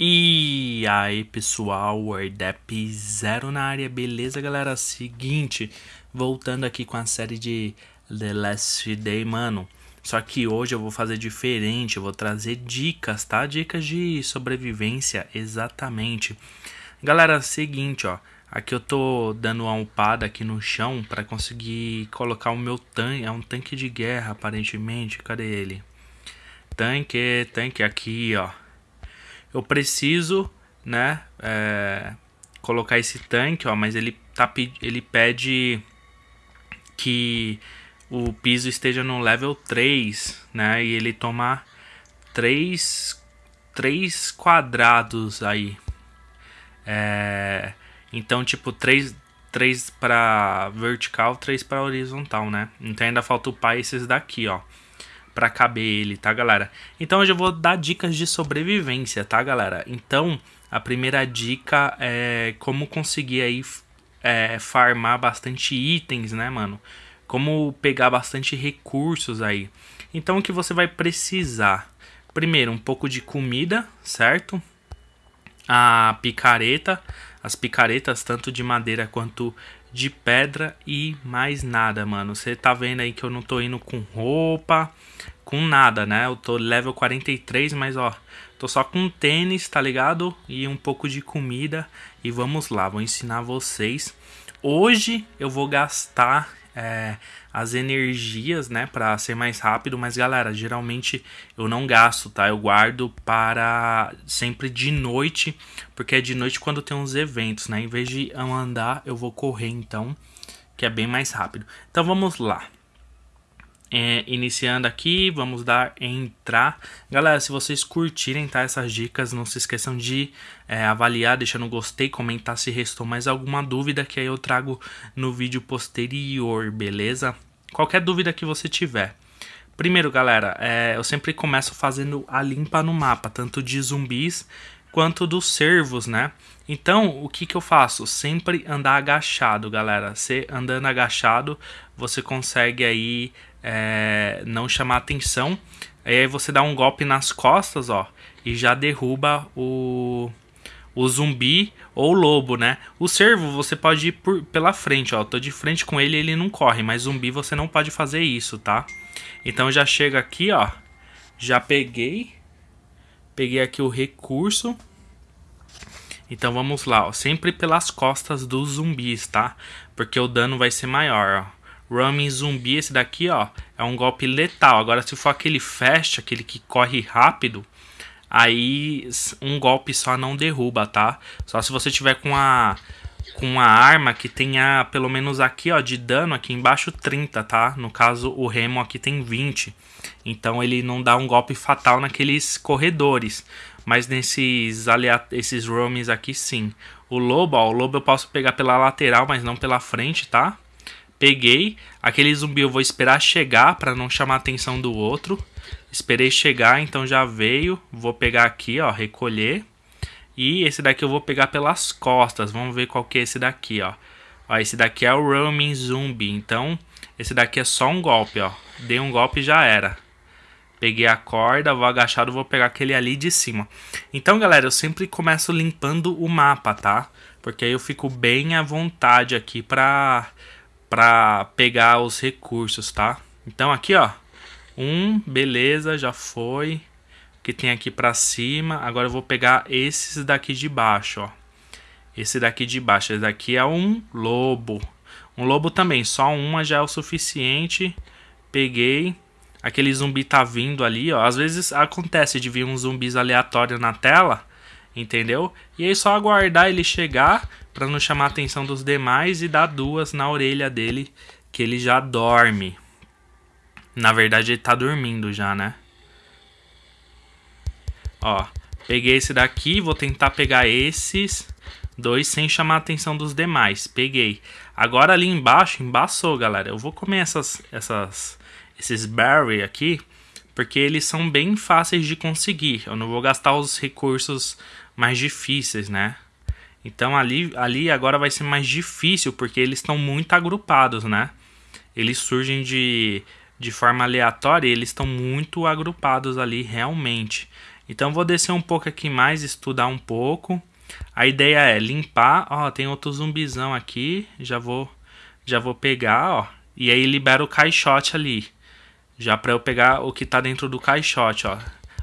E aí pessoal, Wordap Zero na área, beleza galera? Seguinte, voltando aqui com a série de The Last Day, mano. Só que hoje eu vou fazer diferente, eu vou trazer dicas, tá? Dicas de sobrevivência, exatamente. Galera, seguinte, ó. Aqui eu tô dando uma upada aqui no chão para conseguir colocar o meu tanque. É um tanque de guerra, aparentemente. Cadê ele? Tanque, tanque aqui, ó eu preciso, né, é, colocar esse tanque, ó, mas ele, tá, ele pede que o piso esteja no level 3, né, e ele toma 3, 3 quadrados aí. É, então, tipo, 3, 3 para vertical, 3 para horizontal, né? Então ainda falta upar esses daqui, ó para caber ele, tá, galera? Então hoje eu vou dar dicas de sobrevivência, tá, galera? Então, a primeira dica é como conseguir aí é, farmar bastante itens, né, mano? Como pegar bastante recursos aí. Então, o que você vai precisar? Primeiro, um pouco de comida, certo? A picareta, as picaretas tanto de madeira quanto de pedra e mais nada, mano. Você tá vendo aí que eu não tô indo com roupa, com nada, né? Eu tô level 43, mas ó, tô só com tênis, tá ligado? E um pouco de comida. E vamos lá, vou ensinar vocês. Hoje eu vou gastar é, as energias, né, para ser mais rápido. Mas galera, geralmente eu não gasto, tá? Eu guardo para sempre de noite, porque é de noite quando tem uns eventos, né? Em vez de andar, eu vou correr, então, que é bem mais rápido. Então vamos lá. É, iniciando aqui, vamos dar entrar. Galera, se vocês curtirem tá, essas dicas, não se esqueçam de é, avaliar, deixando gostei, comentar se restou mais alguma dúvida que aí eu trago no vídeo posterior, beleza? Qualquer dúvida que você tiver. Primeiro, galera, é, eu sempre começo fazendo a limpa no mapa, tanto de zumbis quanto dos servos, né? Então, o que que eu faço? Sempre andar agachado, galera. Você andando agachado, você consegue aí é, não chamar atenção. Aí você dá um golpe nas costas, ó, e já derruba o, o zumbi ou o lobo, né? O servo você pode ir por, pela frente, ó. tô de frente com ele, ele não corre, mas zumbi você não pode fazer isso, tá? Então já chega aqui, ó. Já peguei. Peguei aqui o recurso. Então vamos lá, ó. Sempre pelas costas dos zumbis, tá? Porque o dano vai ser maior, ó. Roaming zumbi, esse daqui, ó, é um golpe letal. Agora, se for aquele fast, aquele que corre rápido, aí um golpe só não derruba, tá? Só se você tiver com a com uma arma que tenha pelo menos aqui, ó, de dano aqui embaixo 30, tá? No caso, o Remo aqui tem 20. Então ele não dá um golpe fatal naqueles corredores, mas nesses aliat esses roamings aqui sim. O lobo, ó, o lobo eu posso pegar pela lateral, mas não pela frente, tá? Peguei. Aquele zumbi eu vou esperar chegar para não chamar a atenção do outro. Esperei chegar, então já veio. Vou pegar aqui, ó, recolher. E esse daqui eu vou pegar pelas costas. Vamos ver qual que é esse daqui, ó. Ó, esse daqui é o Roaming Zumbi. Então, esse daqui é só um golpe, ó. Dei um golpe e já era. Peguei a corda, vou agachado, vou pegar aquele ali de cima. Então, galera, eu sempre começo limpando o mapa, tá? Porque aí eu fico bem à vontade aqui pra para pegar os recursos, tá? Então aqui, ó, um, beleza, já foi. Que tem aqui para cima. Agora eu vou pegar esses daqui de baixo, ó. Esse daqui de baixo, esse daqui é um lobo. Um lobo também, só uma já é o suficiente. Peguei. Aquele zumbi tá vindo ali, ó. Às vezes acontece de vir uns zumbis aleatórios na tela entendeu? E aí só aguardar ele chegar para não chamar a atenção dos demais e dar duas na orelha dele que ele já dorme. Na verdade ele tá dormindo já, né? Ó, peguei esse daqui, vou tentar pegar esses dois sem chamar a atenção dos demais. Peguei. Agora ali embaixo, embaçou, galera. Eu vou comer essas, essas, esses berry aqui, porque eles são bem fáceis de conseguir. Eu não vou gastar os recursos mais difíceis, né? Então ali, ali agora vai ser mais difícil porque eles estão muito agrupados, né? Eles surgem de, de forma aleatória e eles estão muito agrupados ali realmente. Então vou descer um pouco aqui mais, estudar um pouco. A ideia é limpar, ó, tem outro zumbizão aqui, já vou já vou pegar, ó, e aí libera o caixote ali. Já para eu pegar o que tá dentro do caixote, ó.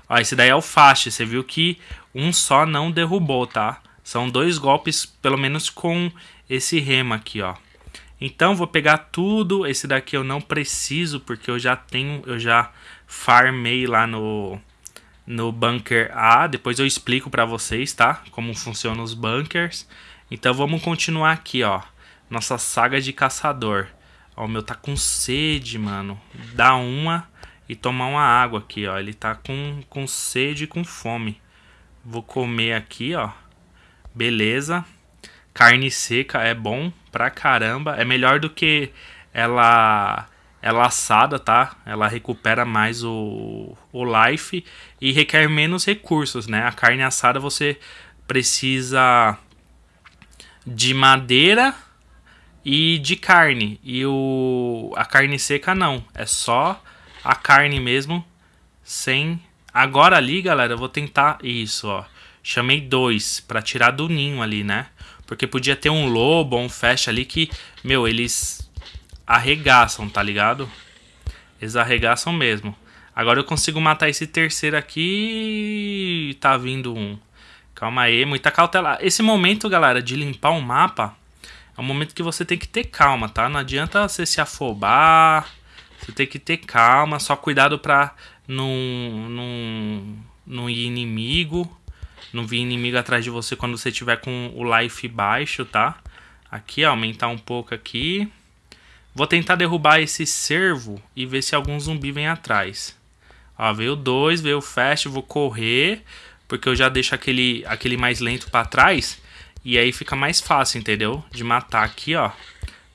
Ó, esse daí é o fast, você viu que um só não derrubou, tá? São dois golpes, pelo menos com esse remo aqui, ó. Então vou pegar tudo, esse daqui eu não preciso porque eu já tenho, eu já farmei lá no no bunker A, depois eu explico para vocês, tá? Como funcionam os bunkers. Então vamos continuar aqui, ó. Nossa saga de caçador. Ó, o meu tá com sede, mano. Dá uma e tomar uma água aqui, ó. Ele tá com, com sede e com fome. Vou comer aqui, ó. Beleza. Carne seca é bom pra caramba. É melhor do que ela ela assada, tá? Ela recupera mais o, o life e requer menos recursos, né? A carne assada você precisa de madeira e de carne. E o a carne seca não, é só a carne mesmo sem Agora ali, galera, eu vou tentar isso, ó. Chamei dois para tirar do ninho ali, né? Porque podia ter um lobo ou um fast ali que, meu, eles arregaçam, tá ligado? Eles arregaçam mesmo. Agora eu consigo matar esse terceiro aqui. Tá vindo um. Calma aí, muita cautela. Esse momento, galera, de limpar o mapa é um momento que você tem que ter calma, tá? Não adianta você se afobar. Você tem que ter calma. Só cuidado pra não, não, não ir inimigo. Não vir inimigo atrás de você quando você tiver com o life baixo, tá? Aqui, ó, aumentar um pouco aqui. Vou tentar derrubar esse servo e ver se algum zumbi vem atrás. Ó, veio dois, veio fast, vou correr, porque eu já deixo aquele, aquele mais lento para trás. E aí fica mais fácil, entendeu? De matar aqui, ó.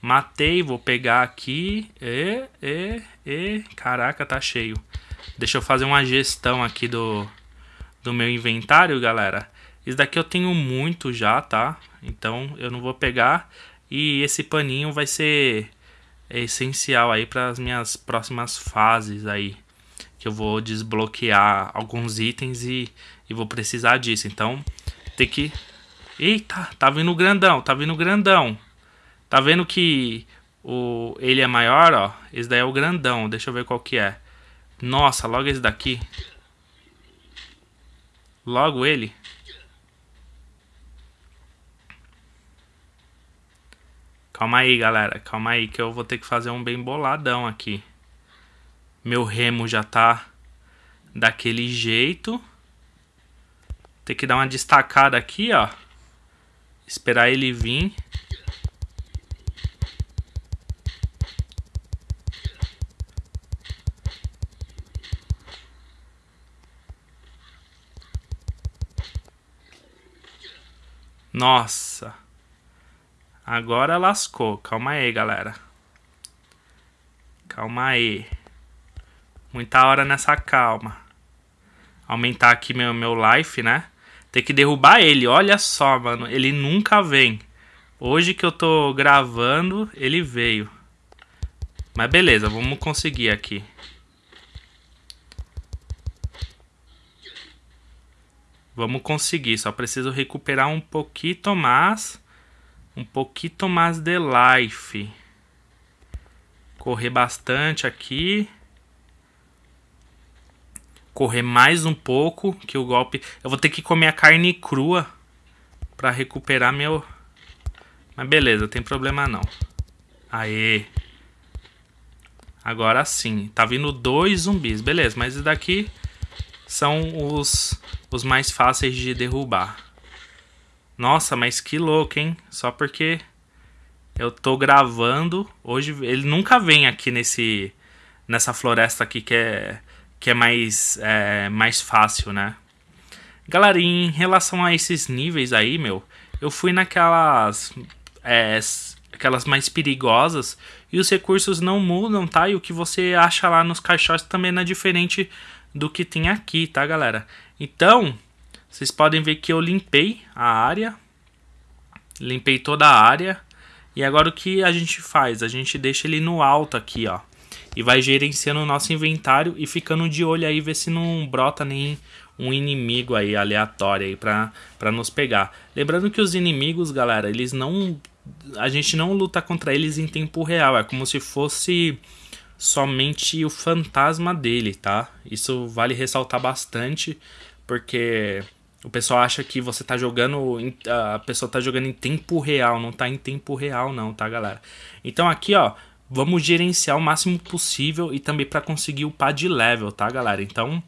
Matei, vou pegar aqui. E, e, e. Caraca, tá cheio. Deixa eu fazer uma gestão aqui do, do meu inventário, galera. Isso daqui eu tenho muito já, tá? Então eu não vou pegar. E esse paninho vai ser essencial aí para as minhas próximas fases aí. Que eu vou desbloquear alguns itens e, e vou precisar disso. Então, tem que... Eita, tá vindo grandão, tá vindo grandão. Tá vendo que o, ele é maior, ó? Esse daí é o grandão, deixa eu ver qual que é. Nossa, logo esse daqui. Logo ele. Calma aí, galera. Calma aí que eu vou ter que fazer um bem boladão aqui. Meu remo já tá daquele jeito. Tem que dar uma destacada aqui, ó. Esperar ele vir. Nossa. Agora lascou. Calma aí, galera. Calma aí. Muita hora nessa calma. Aumentar aqui meu, meu life, né? Tem que derrubar ele. Olha só, mano. Ele nunca vem. Hoje que eu tô gravando, ele veio. Mas beleza, vamos conseguir aqui. Vamos conseguir. Só preciso recuperar um pouquinho mais um pouquinho mais de life. Correr bastante aqui. Correr mais um pouco, que o golpe... Eu vou ter que comer a carne crua para recuperar meu... Mas beleza, tem problema não. Aê. Agora sim. Tá vindo dois zumbis. Beleza, mas daqui são os, os mais fáceis de derrubar. Nossa, mas que louco, hein? Só porque eu tô gravando. Hoje ele nunca vem aqui nesse nessa floresta aqui que é que é mais é, mais fácil, né? Galera, em relação a esses níveis aí, meu, eu fui naquelas é, aquelas mais perigosas e os recursos não mudam, tá? E o que você acha lá nos caixotes também não é diferente do que tem aqui, tá, galera? Então, vocês podem ver que eu limpei a área. Limpei toda a área. E agora o que a gente faz? A gente deixa ele no alto aqui, ó. E vai gerenciando o nosso inventário e ficando de olho aí, ver se não brota nem um inimigo aí aleatório aí pra, pra nos pegar. Lembrando que os inimigos, galera, eles não... A gente não luta contra eles em tempo real. É como se fosse somente o fantasma dele, tá? Isso vale ressaltar bastante, porque o pessoal acha que você tá jogando. A pessoa tá jogando em tempo real. Não tá em tempo real, não, tá, galera? Então aqui, ó. Vamos gerenciar o máximo possível e também para conseguir upar de level, tá, galera? Então,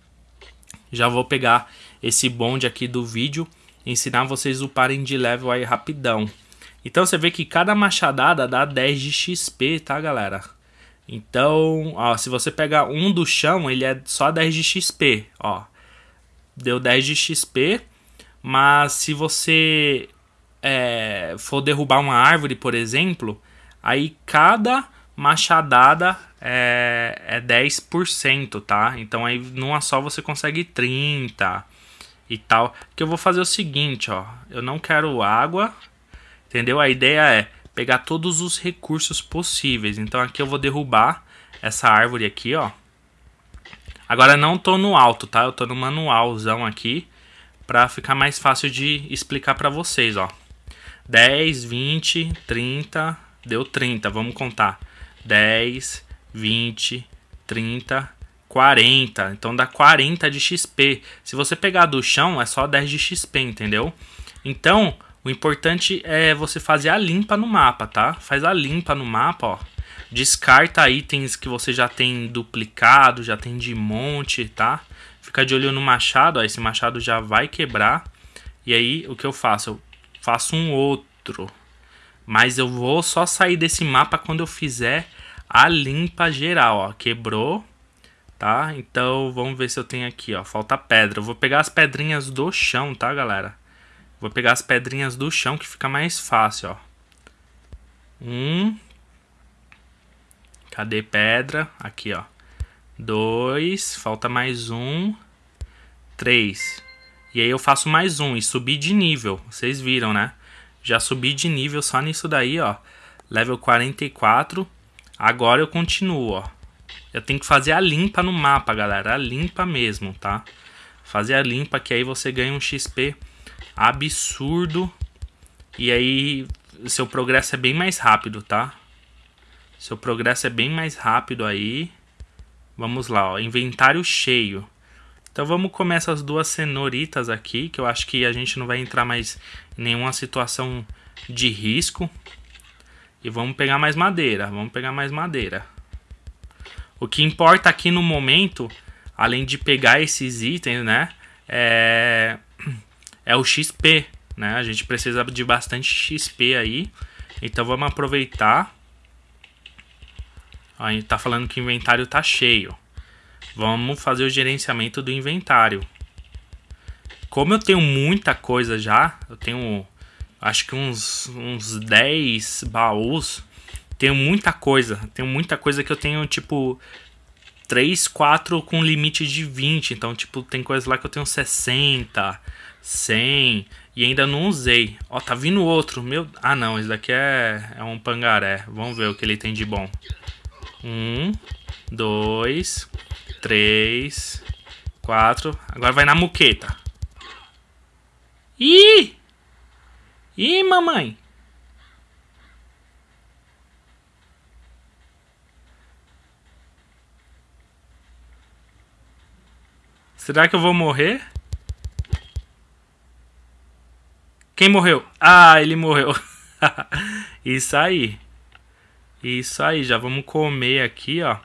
já vou pegar esse bonde aqui do vídeo e ensinar vocês a uparem de level aí rapidão. Então, você vê que cada machadada dá 10 de XP, tá, galera? Então, ó, se você pegar um do chão, ele é só 10 de XP, ó deu 10 de XP, mas se você é, for derrubar uma árvore, por exemplo, aí cada machadada é, é 10%, tá? Então aí numa só você consegue 30 e tal. Que eu vou fazer o seguinte, ó, eu não quero água, entendeu? A ideia é pegar todos os recursos possíveis. Então aqui eu vou derrubar essa árvore aqui, ó. Agora não tô no alto, tá? Eu tô no manualzão aqui para ficar mais fácil de explicar para vocês, ó. 10, 20, 30, deu 30, vamos contar. 10, 20, 30, 40. Então dá 40 de XP. Se você pegar do chão, é só 10 de XP, entendeu? Então, o importante é você fazer a limpa no mapa, tá? Faz a limpa no mapa, ó. Descarta itens que você já tem duplicado, já tem de monte, tá? Fica de olho no machado, ó, esse machado já vai quebrar. E aí, o que eu faço? Eu faço um outro. Mas eu vou só sair desse mapa quando eu fizer a limpa geral, ó. Quebrou, tá? Então, vamos ver se eu tenho aqui, ó. Falta pedra. Eu vou pegar as pedrinhas do chão, tá, galera? Vou pegar as pedrinhas do chão que fica mais fácil, ó. Um, Cadê pedra? Aqui, ó. Dois. Falta mais um. Três. E aí eu faço mais um e subi de nível. Vocês viram, né? Já subi de nível só nisso daí, ó. Level 44. Agora eu continuo, ó. Eu tenho que fazer a limpa no mapa, galera. A limpa mesmo, tá? Fazer a limpa que aí você ganha um XP absurdo. E aí seu progresso é bem mais rápido, tá? Seu progresso é bem mais rápido aí. Vamos lá, ó, inventário cheio. Então vamos comer essas duas cenoritas aqui, que eu acho que a gente não vai entrar mais em nenhuma situação de risco. E vamos pegar mais madeira, vamos pegar mais madeira. O que importa aqui no momento, além de pegar esses itens, né, é, é o XP, né? A gente precisa de bastante XP aí. Então vamos aproveitar a gente tá falando que o inventário tá cheio. Vamos fazer o gerenciamento do inventário. Como eu tenho muita coisa já, eu tenho acho que uns, uns 10 baús. Tenho muita coisa. Tenho muita coisa que eu tenho, tipo, 3, 4 com limite de 20. Então, tipo, tem coisa lá que eu tenho 60, 100 e ainda não usei. Ó, tá vindo outro. Meu, ah não, esse daqui é, é um pangaré. Vamos ver o que ele tem de bom. Um, dois, três, quatro. Agora vai na muqueta. Ih! Ih, mamãe! Será que eu vou morrer? Quem morreu? Ah, ele morreu. Isso aí. Isso aí, já vamos comer aqui, ó.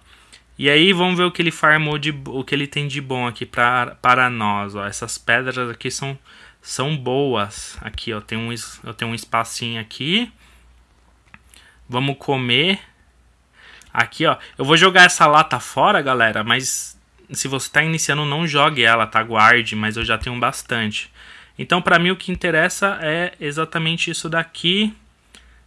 E aí vamos ver o que ele farmou de o que ele tem de bom aqui pra, para nós, ó. Essas pedras aqui são são boas. Aqui, ó, tem um eu tenho um espacinho aqui. Vamos comer. Aqui, ó. Eu vou jogar essa lata fora, galera, mas se você tá iniciando, não jogue ela, tá? Guarde, mas eu já tenho bastante. Então, para mim, o que interessa é exatamente isso daqui.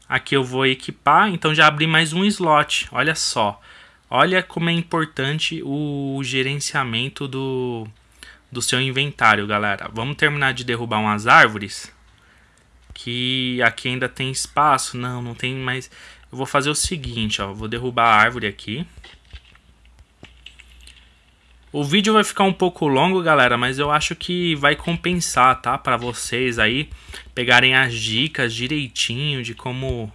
Aqui eu vou equipar, então já abri mais um slot. Olha só. Olha como é importante o gerenciamento do, do seu inventário, galera. Vamos terminar de derrubar umas árvores. Que aqui ainda tem espaço. Não, não tem mais... Eu vou fazer o seguinte, ó. Vou derrubar a árvore aqui. O vídeo vai ficar um pouco longo, galera, mas eu acho que vai compensar, tá? Para vocês aí pegarem as dicas direitinho de como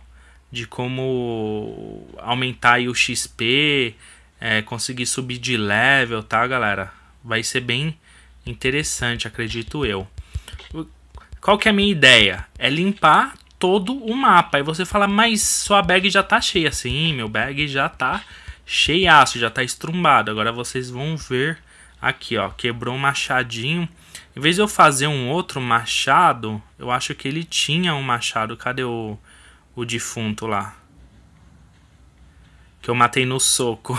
de como aumentar o XP, é, conseguir subir de level, tá, galera? Vai ser bem interessante, acredito eu. Qual que é a minha ideia? É limpar todo o mapa. Aí você fala, mas sua bag já tá cheia. Sim, meu bag já tá cheiaço, já tá estrumbado. Agora vocês vão ver aqui, ó, quebrou um machadinho. Em vez de eu fazer um outro machado, eu acho que ele tinha um machado. Cadê o, o defunto lá? Que eu matei no soco.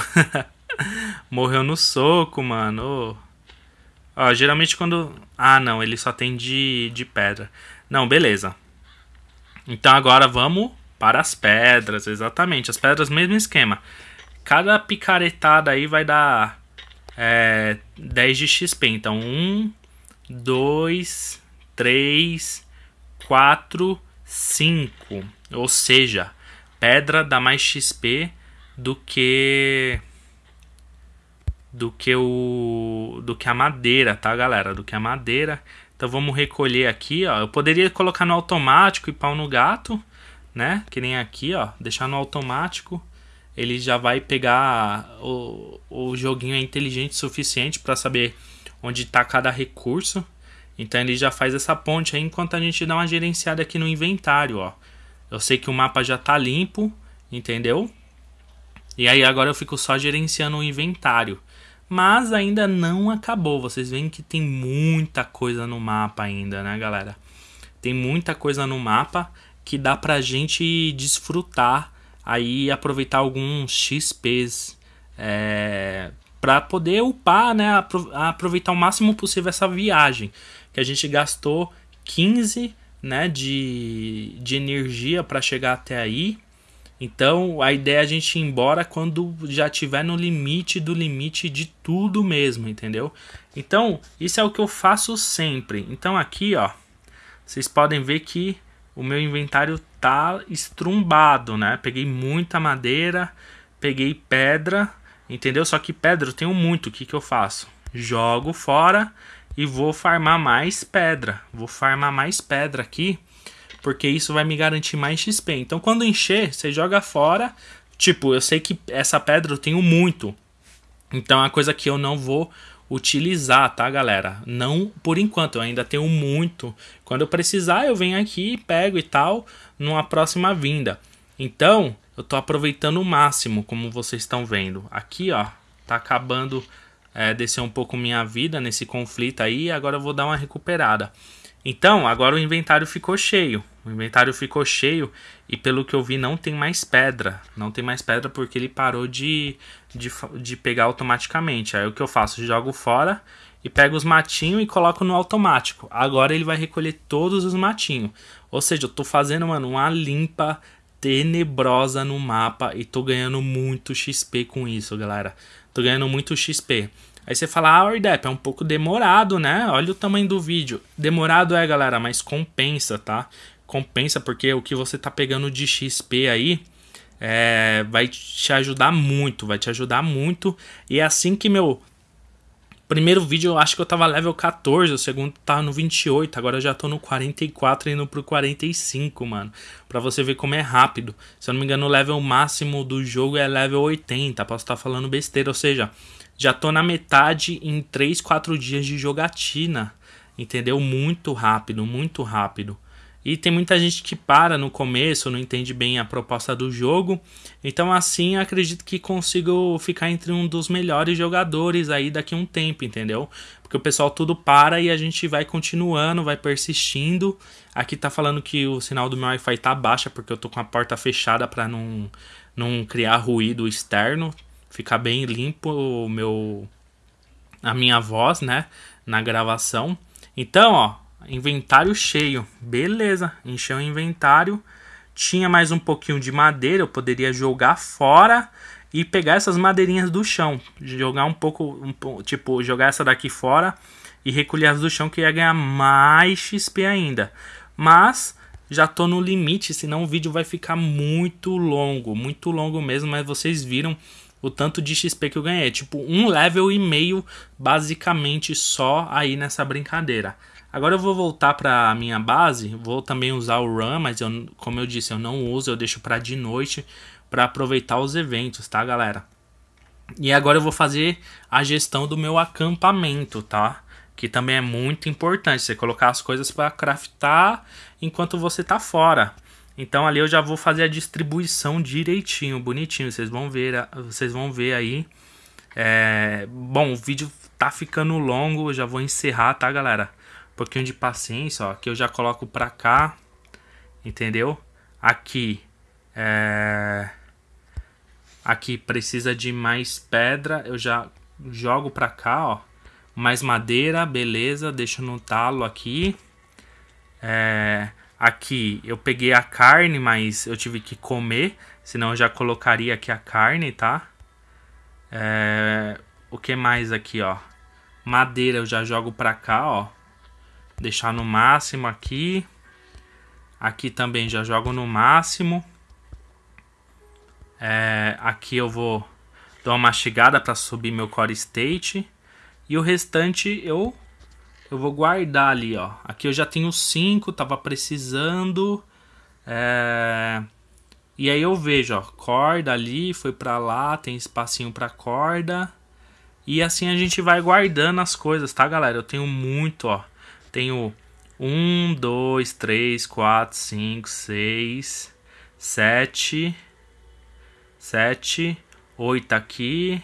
Morreu no soco, mano. Ó, geralmente quando... Ah, não, ele só tem de, de pedra. Não, beleza. Então agora vamos para as pedras, exatamente. As pedras, mesmo esquema. Cada picaretada aí vai dar é, 10 de XP. Então, 1, 2, 3, 4, 5. Ou seja, pedra dá mais XP do que do que o do que a madeira, tá, galera? Do que a madeira. Então vamos recolher aqui, ó. Eu poderia colocar no automático e pau no gato, né? Que nem aqui, ó, deixar no automático ele já vai pegar o, o joguinho é inteligente o suficiente para saber onde está cada recurso. Então ele já faz essa ponte aí enquanto a gente dá uma gerenciada aqui no inventário, ó. Eu sei que o mapa já está limpo, entendeu? E aí agora eu fico só gerenciando o inventário. Mas ainda não acabou. Vocês veem que tem muita coisa no mapa ainda, né, galera? Tem muita coisa no mapa que dá pra gente desfrutar aí aproveitar alguns XPs é, para poder upar, né, aproveitar o máximo possível essa viagem, que a gente gastou 15 né, de, de energia para chegar até aí. Então a ideia é a gente ir embora quando já tiver no limite do limite de tudo mesmo, entendeu? Então isso é o que eu faço sempre. Então aqui, ó, vocês podem ver que o meu inventário tá estrumbado, né? Peguei muita madeira, peguei pedra, entendeu? Só que pedra eu tenho muito, o que, que eu faço? Jogo fora e vou farmar mais pedra. Vou farmar mais pedra aqui, porque isso vai me garantir mais XP. Então quando encher, você joga fora. Tipo, eu sei que essa pedra eu tenho muito. Então é uma coisa que eu não vou utilizar, tá, galera? Não por enquanto, eu ainda tenho muito. Quando eu precisar, eu venho aqui, pego e tal, numa próxima vinda. Então, eu tô aproveitando o máximo, como vocês estão vendo. Aqui, ó, tá acabando é, descer um pouco minha vida nesse conflito aí, agora eu vou dar uma recuperada. Então, agora o inventário ficou cheio. O inventário ficou cheio e pelo que eu vi não tem mais pedra. Não tem mais pedra porque ele parou de, de, de pegar automaticamente. Aí o que eu faço? Jogo fora e pego os matinhos e coloco no automático. Agora ele vai recolher todos os matinhos. Ou seja, eu tô fazendo, mano, uma limpa tenebrosa no mapa e tô ganhando muito XP com isso, galera. Tô ganhando muito XP. Aí você fala, ah, Ordep, é um pouco demorado, né? Olha o tamanho do vídeo. Demorado é, galera, mas compensa, tá? Compensa porque o que você tá pegando de XP aí é, vai te ajudar muito, vai te ajudar muito. E é assim que meu primeiro vídeo eu acho que eu tava level 14, o segundo tava no 28, agora eu já tô no 44 indo pro 45, mano. Pra você ver como é rápido. Se eu não me engano, o level máximo do jogo é level 80, posso estar tá falando besteira, ou seja, já tô na metade em 3, 4 dias de jogatina. Entendeu? Muito rápido, muito rápido. E tem muita gente que para no começo, não entende bem a proposta do jogo. Então, assim, acredito que consigo ficar entre um dos melhores jogadores aí daqui a um tempo, entendeu? Porque o pessoal tudo para e a gente vai continuando, vai persistindo. Aqui tá falando que o sinal do meu Wi-Fi tá baixa porque eu tô com a porta fechada para não, não criar ruído externo ficar bem limpo o meu a minha voz, né, na gravação. Então, ó, inventário cheio. Beleza, encheu o inventário. Tinha mais um pouquinho de madeira, eu poderia jogar fora e pegar essas madeirinhas do chão, jogar um pouco, um, tipo, jogar essa daqui fora e recolher as do chão que ia ganhar mais XP ainda. Mas já tô no limite, senão o vídeo vai ficar muito longo, muito longo mesmo, mas vocês viram o tanto de XP que eu ganhei. Tipo, um level e meio, basicamente, só aí nessa brincadeira. Agora eu vou voltar para minha base, vou também usar o Run, mas eu, como eu disse, eu não uso, eu deixo para de noite para aproveitar os eventos, tá, galera? E agora eu vou fazer a gestão do meu acampamento, tá? Que também é muito importante, você colocar as coisas para craftar enquanto você tá fora. Então ali eu já vou fazer a distribuição direitinho, bonitinho. Vocês vão ver, vocês vão ver aí. É... Bom, o vídeo tá ficando longo, eu já vou encerrar, tá, galera? Um pouquinho de paciência, ó. Aqui eu já coloco pra cá, entendeu? Aqui, é... Aqui precisa de mais pedra, eu já jogo pra cá, ó. Mais madeira, beleza, deixo no talo aqui. É... Aqui eu peguei a carne, mas eu tive que comer, senão eu já colocaria aqui a carne, tá? É... O que mais aqui, ó? Madeira eu já jogo pra cá, ó. Deixar no máximo aqui. Aqui também já jogo no máximo. É... Aqui eu vou dar uma mastigada para subir meu core state. E o restante eu eu vou guardar ali, ó. Aqui eu já tenho 5, tava precisando. É... E aí eu vejo, ó, corda ali, foi para lá, tem espacinho para corda. E assim a gente vai guardando as coisas, tá, galera? Eu tenho muito, ó. Tenho 1, 2, 3, 4, 5, 6, 7, 7, 8 aqui.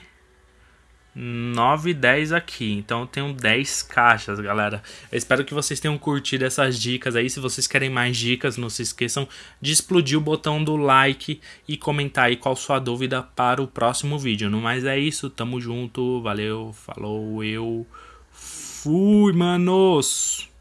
9 e 10 aqui. Então eu tenho 10 caixas, galera. Eu espero que vocês tenham curtido essas dicas aí. Se vocês querem mais dicas, não se esqueçam de explodir o botão do like e comentar aí qual sua dúvida para o próximo vídeo. No mais é isso, tamo junto, valeu, falou, eu fui, manos!